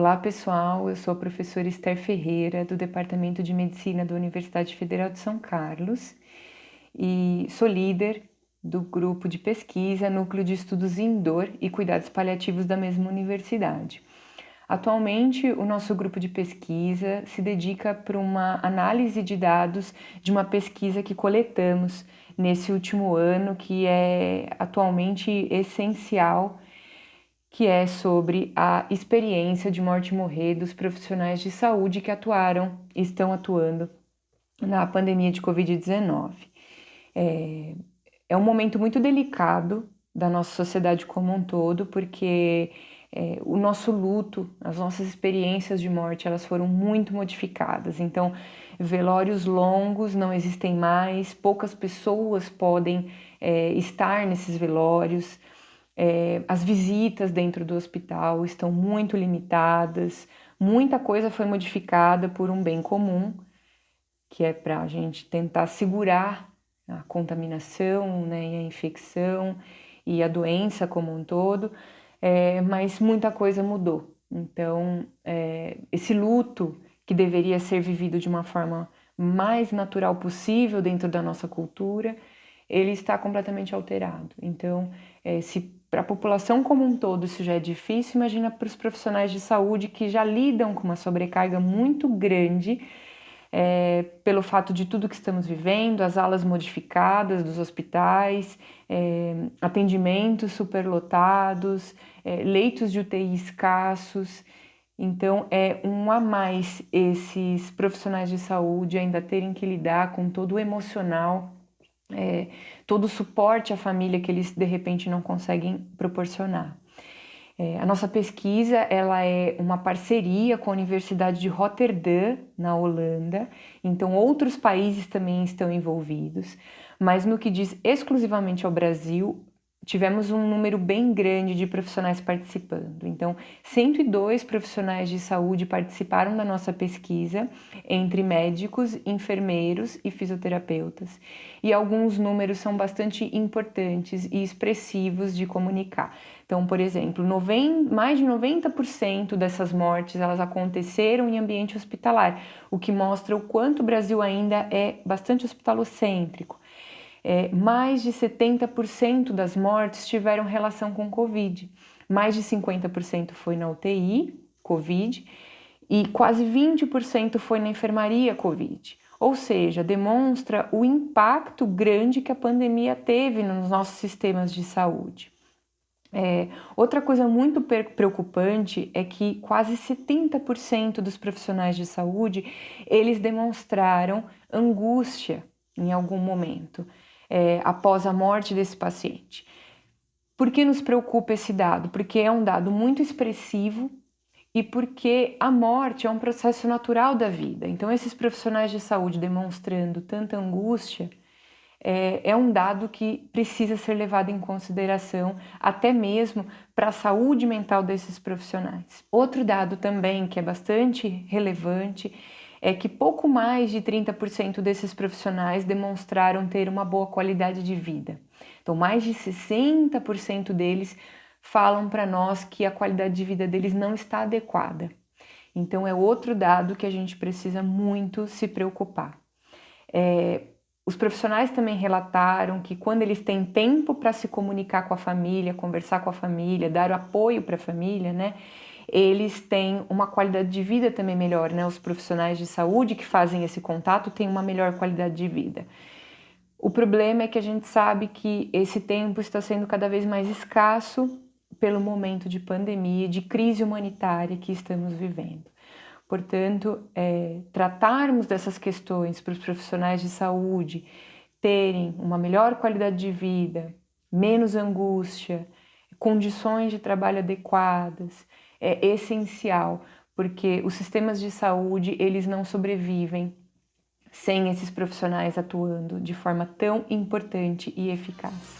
Olá pessoal, eu sou a professora Esther Ferreira do Departamento de Medicina da Universidade Federal de São Carlos e sou líder do grupo de pesquisa Núcleo de Estudos em Dor e Cuidados Paliativos da mesma universidade. Atualmente, o nosso grupo de pesquisa se dedica para uma análise de dados de uma pesquisa que coletamos nesse último ano, que é atualmente essencial que é sobre a experiência de morte e morrer dos profissionais de saúde que atuaram e estão atuando na pandemia de Covid-19. É, é um momento muito delicado da nossa sociedade como um todo, porque é, o nosso luto, as nossas experiências de morte, elas foram muito modificadas. Então, velórios longos não existem mais, poucas pessoas podem é, estar nesses velórios, é, as visitas dentro do hospital estão muito limitadas, muita coisa foi modificada por um bem comum, que é para a gente tentar segurar a contaminação né, e a infecção e a doença como um todo, é, mas muita coisa mudou. Então, é, esse luto que deveria ser vivido de uma forma mais natural possível dentro da nossa cultura, ele está completamente alterado. Então, é, se para a população como um todo isso já é difícil, imagina para os profissionais de saúde que já lidam com uma sobrecarga muito grande é, pelo fato de tudo que estamos vivendo, as alas modificadas dos hospitais, é, atendimentos superlotados, é, leitos de UTI escassos. Então, é um a mais esses profissionais de saúde ainda terem que lidar com todo o emocional é, todo o suporte à família que eles de repente não conseguem proporcionar. É, a nossa pesquisa ela é uma parceria com a Universidade de Rotterdam, na Holanda, então outros países também estão envolvidos, mas no que diz exclusivamente ao Brasil, tivemos um número bem grande de profissionais participando. Então, 102 profissionais de saúde participaram da nossa pesquisa, entre médicos, enfermeiros e fisioterapeutas. E alguns números são bastante importantes e expressivos de comunicar. Então, por exemplo, 90, mais de 90% dessas mortes elas aconteceram em ambiente hospitalar, o que mostra o quanto o Brasil ainda é bastante hospitalocêntrico é, mais de 70% das mortes tiveram relação com Covid. Mais de 50% foi na UTI, Covid, e quase 20% foi na enfermaria Covid. Ou seja, demonstra o impacto grande que a pandemia teve nos nossos sistemas de saúde. É, outra coisa muito preocupante é que quase 70% dos profissionais de saúde, eles demonstraram angústia em algum momento é, após a morte desse paciente. Por que nos preocupa esse dado? Porque é um dado muito expressivo e porque a morte é um processo natural da vida. Então, esses profissionais de saúde demonstrando tanta angústia é, é um dado que precisa ser levado em consideração, até mesmo para a saúde mental desses profissionais. Outro dado também que é bastante relevante é que pouco mais de 30% desses profissionais demonstraram ter uma boa qualidade de vida. Então, mais de 60% deles falam para nós que a qualidade de vida deles não está adequada. Então, é outro dado que a gente precisa muito se preocupar. É, os profissionais também relataram que quando eles têm tempo para se comunicar com a família, conversar com a família, dar apoio para a família, né, eles têm uma qualidade de vida também melhor, né? Os profissionais de saúde que fazem esse contato têm uma melhor qualidade de vida. O problema é que a gente sabe que esse tempo está sendo cada vez mais escasso pelo momento de pandemia, de crise humanitária que estamos vivendo. Portanto, é, tratarmos dessas questões para os profissionais de saúde terem uma melhor qualidade de vida, menos angústia, condições de trabalho adequadas, é essencial, porque os sistemas de saúde, eles não sobrevivem sem esses profissionais atuando de forma tão importante e eficaz.